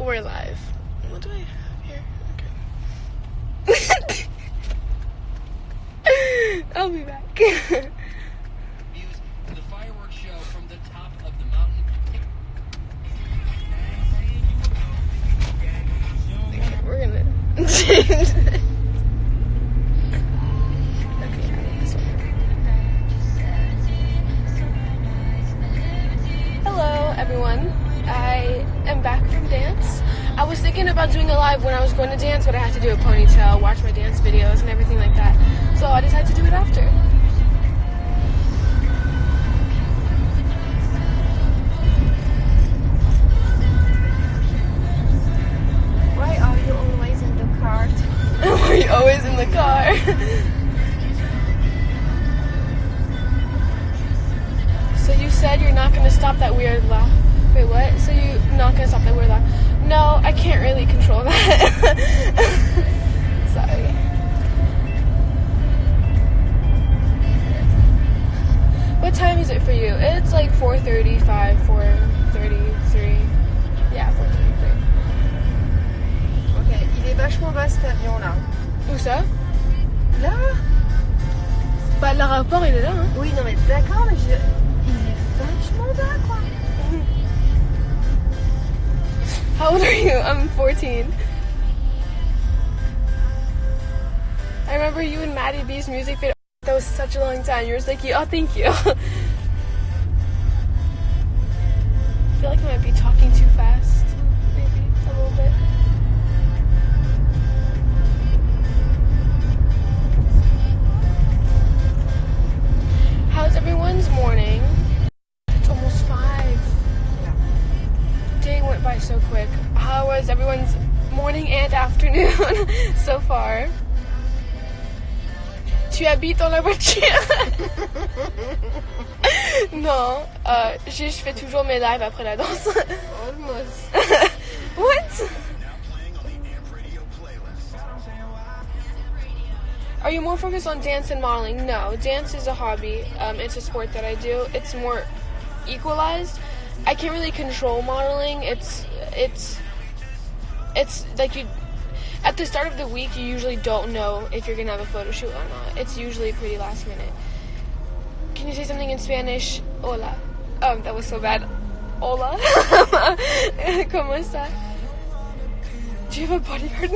We're live. What do I have here? Okay. I'll be back. Views the fireworks show from the top of the mountain. Okay, we're gonna change about doing a live when I was going to dance, but I had to do a ponytail, watch my dance videos, and everything like that. So I decided to do it after. Why are you always in the cart? Were you always in the car? so you said you're not gonna stop that weird laugh. Wait, what? So you're not gonna stop that weird laugh? No, I can't really control that. Sorry. What time is it for you? It's like 4:35, 4:33. Yeah, 4:33. Ok, il est vachement bas cet avion là. Où ça? Là Bah, l'aéroport, il est là, hein? Oui, non mais d'accord, mais je... il est vachement bas quoi. How old are you? I'm 14. I remember you and Maddie B's music video. That was such a long time. You were like, oh, thank you. Tu habites dans la voiture? non, euh, je, je fais toujours mes lives après la danse. Almost. what? Are you more focused on dance and modeling? No, dance is a hobby. Um, it's a sport that I do. It's more equalized. I can't really control modeling. It's it's it's like you at the start of the week you usually don't know if you're gonna have a photo shoot or not. It's usually pretty last minute. Can you say something in Spanish? Hola. Um, that was so bad. Hola. ¿Cómo está? Do you have a bodyguard?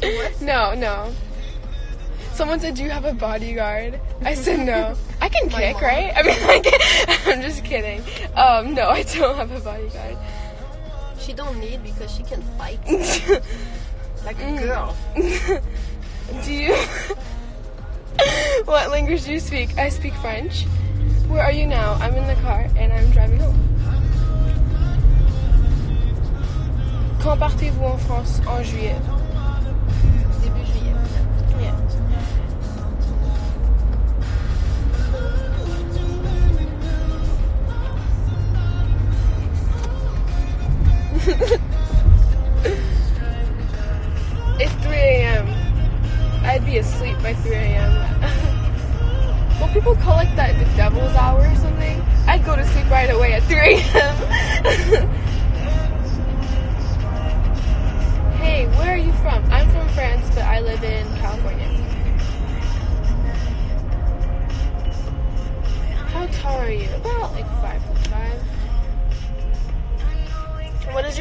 No. No, no. Someone said, "Do you have a bodyguard?" I said, "No." I can My kick, mom. right? I mean, like, I'm just kidding. Um, no, I don't have a bodyguard. She don't need because she can fight like a mm. girl. do you? what language do you speak? I speak French. Where are you now? I'm in the car and I'm driving home. Quand partez-vous en France en juillet?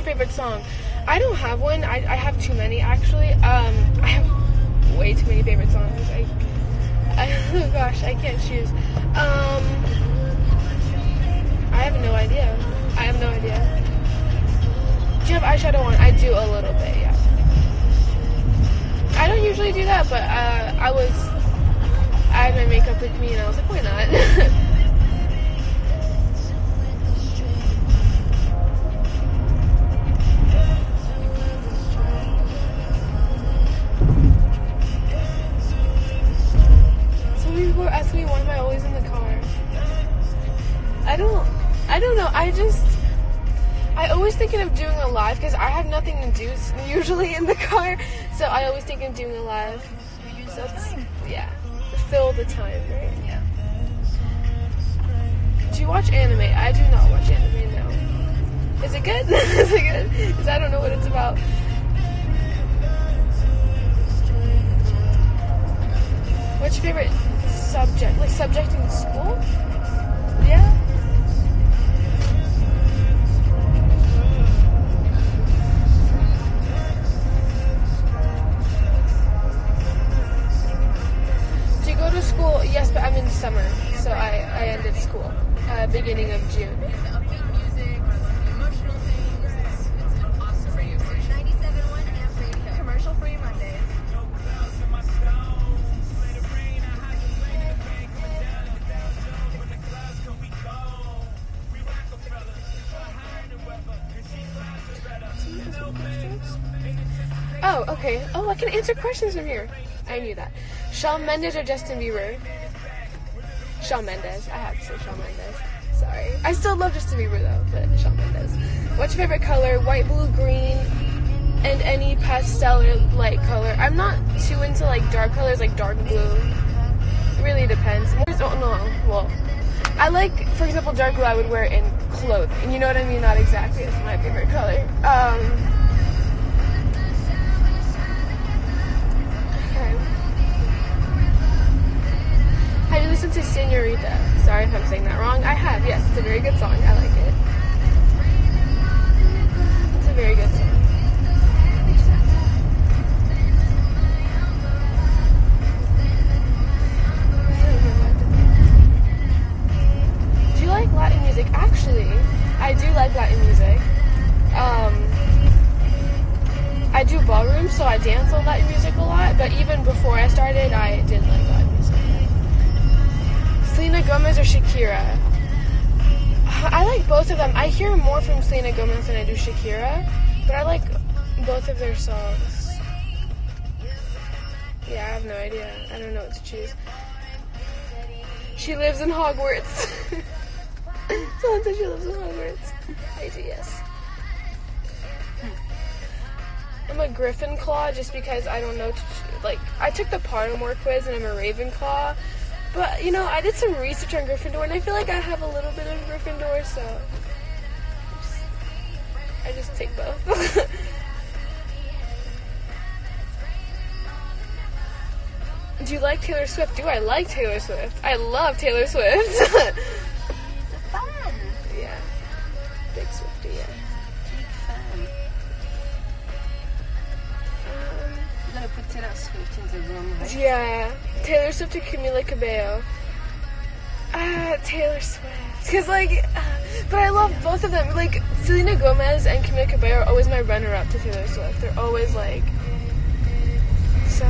Favorite song? I don't have one. I, I have too many actually. Um, I have way too many favorite songs. I, I oh gosh, I can't choose. Um, I have no idea. I have no idea. Do you have eyeshadow on? I do a little bit, yeah. I don't usually do that, but uh, I was. I had my makeup with me, and I was like, why not? have nothing to do usually in the car, so I always think of doing a live. So yeah, fill the time, right? Yeah. Do you watch anime? I do not watch anime. No. Is it good? Is it good? Because I don't know what it's about. What's your favorite subject? Like subject in school? Oh, okay. Oh, I can answer questions from here. I knew that. Shawn Mendes or Justin Bieber? Shawn Mendes. I have to say Shawn Mendes. Sorry. I still love Justin Bieber though, but Shawn Mendes. What's your favorite color? White, blue, green, and any pastel or light color. I'm not too into like dark colors like dark blue. It really depends. More so, no, well, I like, for example, dark blue I would wear in clothing. You know what I mean? Not exactly It's my favorite color. Um, To Senorita? Sorry if I'm saying that wrong. I have, yes. It's a very good song. I like it. It's a very good song. Do you like Latin music? Actually, I do like Latin music. Um, I do ballroom, so I dance on Latin music a lot. But even before I started, I did like Latin. Selena Gomez or Shakira? I like both of them. I hear more from Selena Gomez than I do Shakira, but I like both of their songs. Yeah, I have no idea. I don't know what to choose. She lives in Hogwarts. Someone said she lives in Hogwarts. I do, yes. I'm a Gryffindor just because I don't know. To, like, I took the Pottermore quiz and I'm a Ravenclaw. But, you know, I did some research on Gryffindor and I feel like I have a little bit of Gryffindor, so. I just, take both. Do you like Taylor Swift? Do I like Taylor Swift? I love Taylor Swift. Taylor Swift in the room, right? Yeah, Taylor Swift or Camila Cabello. Ah, Taylor Swift. Cause like, uh, but I love both of them. Like Selena Gomez and Camila Cabello are always my runner-up to Taylor Swift. They're always like, so.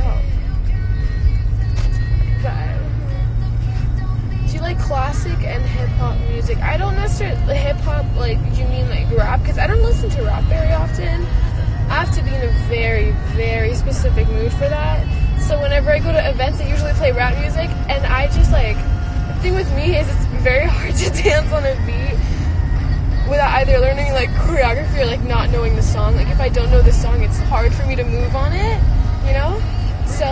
But do you like classic and hip hop music? I don't necessarily hip hop like you mean like rap because I don't listen to rap very often. I have to be in a very, very specific mood for that. So whenever I go to events, they usually play rap music, and I just like the thing with me is it's very hard to dance on a beat without either learning like choreography or like not knowing the song. Like if I don't know the song, it's hard for me to move on it, you know. So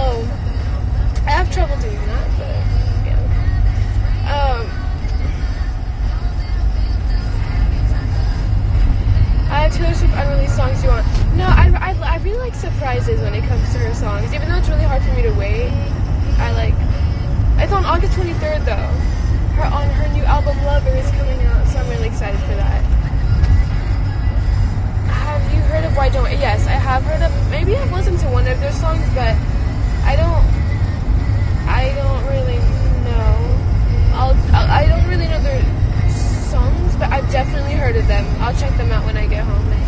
I have trouble doing that, but yeah. Um, I have Taylor Swift unreleased songs you want. No, I, I, I really like surprises when it comes to her songs. Even though it's really hard for me to wait, I like. It's on August 23rd though. Her on her new album Lover is coming out, so I'm really excited for that. Have you heard of Why Don't? Yes, I have heard of. Maybe I've listened to one of their songs, but I don't. I don't really know. I'll I don't really know their songs, but I've definitely heard of them. I'll check them out when I get home.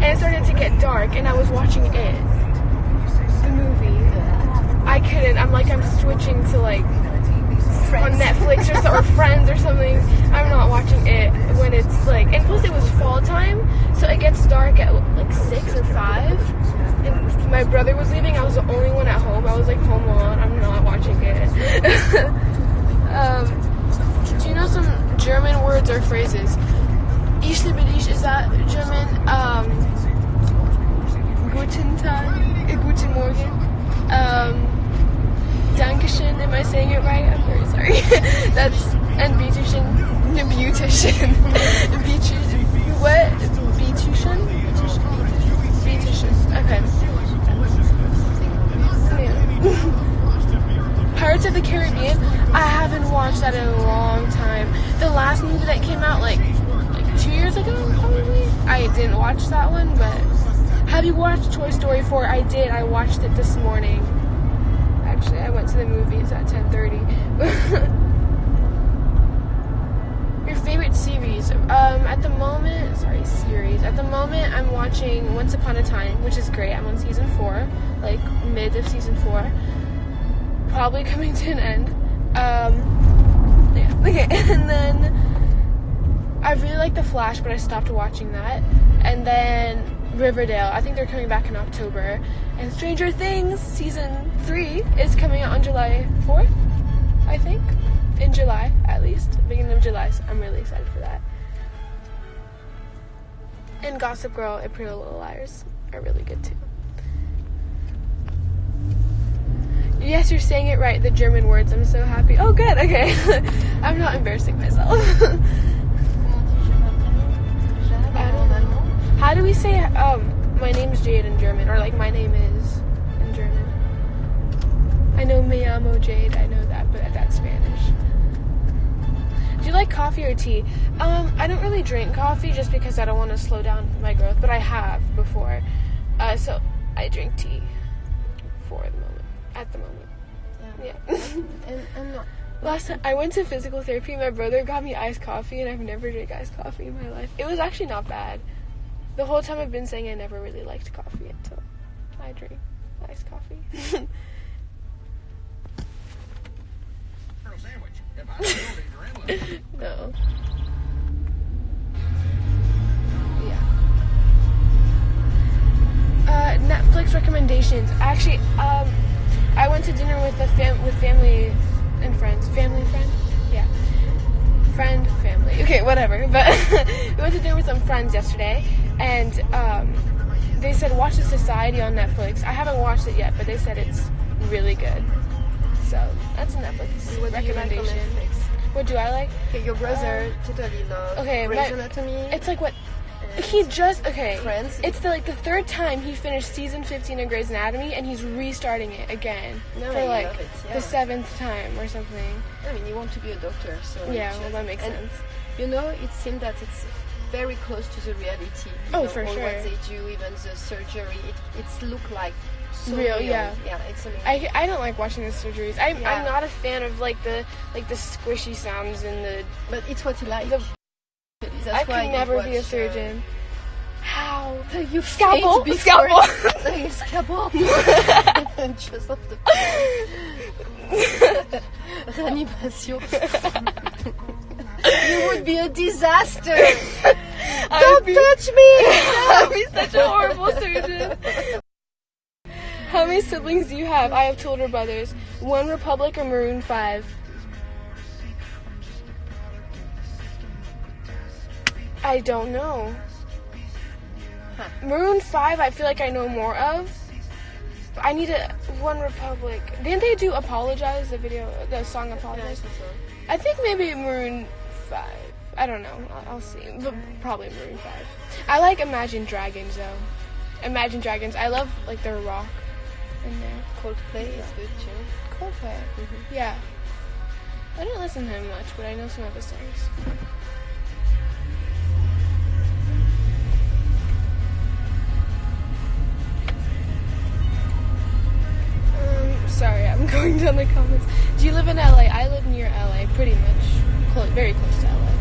And it started to get dark, and I was watching it, the movie. I couldn't. I'm like I'm switching to like on Netflix or, so, or Friends or something. I'm not watching it when it's like, and plus it was fall time, so it gets dark at like six or five. And my brother was leaving. I was the only one at home. I was like, home alone. I'm not watching it. um, do you know some German words or phrases? Ich liebe dich, is that German? Um, guten Tag, uh, guten Morgen. Um, Dankeschön, am I saying it right? I'm very sorry. That's, and beautician, beautician, beautician, what? Beautician? Beautician, okay. Pirates of the Caribbean, I haven't watched that in a long time. The last movie that came out like, like two years ago, probably? I didn't watch that one, but have you watched Toy Story 4? I did, I watched it this morning actually. I went to the movies at 10:30. Your favorite series? Um, at the moment, sorry, series. At the moment, I'm watching Once Upon a Time, which is great. I'm on season four, like mid of season four. Probably coming to an end. Um, yeah. Okay, and then I really like The Flash, but I stopped watching that. And then Riverdale. I think they're coming back in October. And Stranger Things season three is coming out on July 4th, I think. In July, at least. Beginning of July, so I'm really excited for that. And Gossip Girl and Pretty Little Liars are really good too. Yes, you're saying it right, the German words. I'm so happy. Oh, good, okay. I'm not embarrassing myself. How do we say um my name's Jade in German or like my name is in German? I know me llamo Jade. I know that, but that's Spanish. Do you like coffee or tea? Um, I don't really drink coffee just because I don't want to slow down my growth, but I have before. Uh, so I drink tea for the moment. At the moment, yeah. And I'm not. Last time I went to physical therapy, my brother got me iced coffee, and I've never drank iced coffee in my life. It was actually not bad. The whole time I've been saying I never really liked coffee until I drink iced coffee. sandwich. If I was building your inlet. no. Yeah. Uh, Netflix recommendations. Actually, um, I went to dinner with a fam- with family and friends. Family friend? Yeah. Friend, family. Okay, whatever. But we went to dinner with some friends yesterday, and um, they said watch The Society on Netflix. I haven't watched it yet, but they said it's really good. So that's a Netflix What do like recommendation. Netflix? What do I like? Okay, your brother totally loves okay, Grey's Anatomy. It's like what he just okay. Friends. It's the like the third time he finished season 15 of Grey's Anatomy, and he's restarting it again No, for like it, yeah. the seventh time or something. I mean, you want to be a doctor, so Yeah, well that makes sense. You know, it seems that it's very close to the reality. Oh, know, for sure. What they do, even the surgery, it it's look like so Real, yeah. Yeah, it's amazing. I, I don't like watching the surgeries. I'm, Yeah. I'm not a fan of like the like the squishy sounds and the. but it's what you like. The- That's I why could never be a uh, surgeon. How? You Scalpel? Scalpel. Scalpel. Just off the Reanimation. You would be a disaster. Don't touch me. I'd be such a horrible surgeon. How many siblings do you have? I have two older brothers. One Republic or Maroon 5? I don't know. Huh. Maroon 5, I feel like I know more of. I need a One Republic. Didn't they do Apologize, the video, the song Apologize? I think maybe Maroon 5. I don't know. I'll, I'll see. But probably Maroon 5. I like Imagine Dragons though. Imagine Dragons. I love like their rock in there. Coldplay is good too. Coldplay. Yeah. I didn't listen to him much, but I know some of his songs. Um, sorry, I'm going down the comments. Do you live in LA? I live near LA, pretty much close, very close to LA.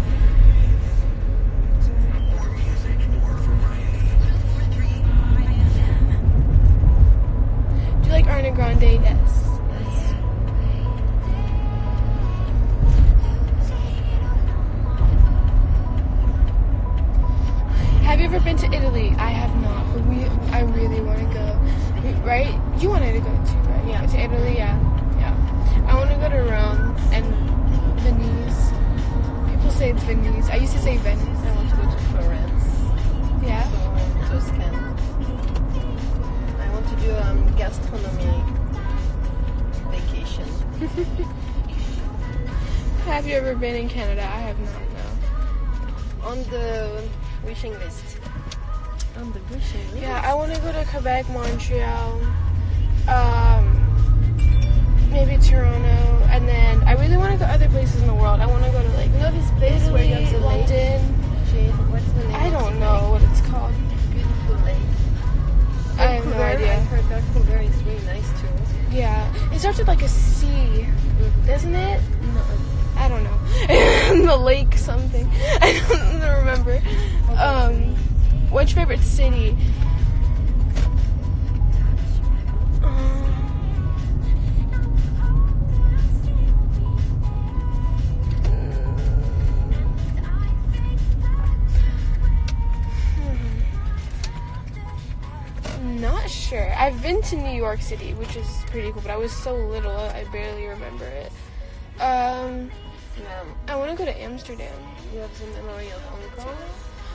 Do you like Ariana Grande? Yes. The wishing list. On the wishing list? Yeah, I want to go to Quebec, Montreal, um, maybe Toronto, and then I really want to go other places in the world. I want to go to like You know this place where you have lake? London. Jade, what's the name? I don't know what it's called. Beautiful lake. I have no Vancouver, I idea. heard Vancouver is really nice too. Yeah, it starts with like a C, doesn't it? No, I don't know. the lake something. I don't remember. Um, what's your favorite city? Um, Not sure. I've been to New York City, which is pretty cool, but I was so little I barely remember it. Um, yeah. I want to go to Amsterdam. You have the memory of Hong Kong,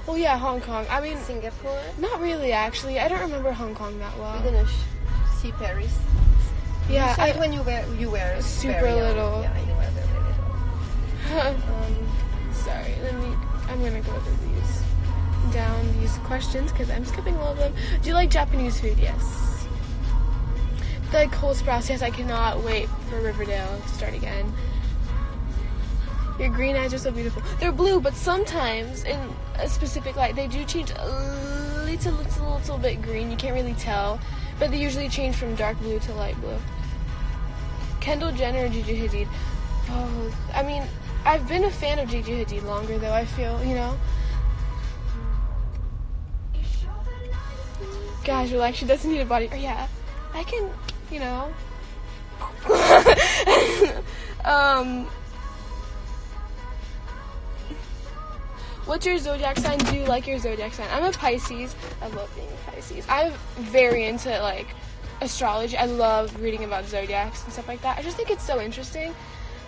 Oh yeah, Hong Kong. I mean, Singapore. not really actually. I don't remember Hong Kong that well. We're gonna sh- see Paris. Yeah, I, when you were you were Super very young. little. Yeah, you were very little. Um, sorry. Let me. I'm gonna go through these down these questions because I'm skipping all of them. Do you like Japanese food? Yes. The Cole Sprouse. Yes, I cannot wait for Riverdale to start again. Your green eyes are so beautiful. They're blue, but sometimes in a specific light they do change a little, little, little bit green. You can't really tell, but they usually change from dark blue to light blue. Kendall Jenner or Gigi Hadid? Both. I mean, I've been a fan of Gigi Hadid longer though. I feel, you know. Gosh, you're like she doesn't need a body. Or yeah, I can, you know. um. What's your zodiac sign? Do you like your zodiac sign? I'm a Pisces. I love being a Pisces. I'm very into like astrology. I love reading about zodiacs and stuff like that. I just think it's so interesting.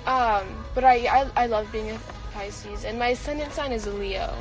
Um, but I, I I love being a Pisces, and my ascendant sign is Leo.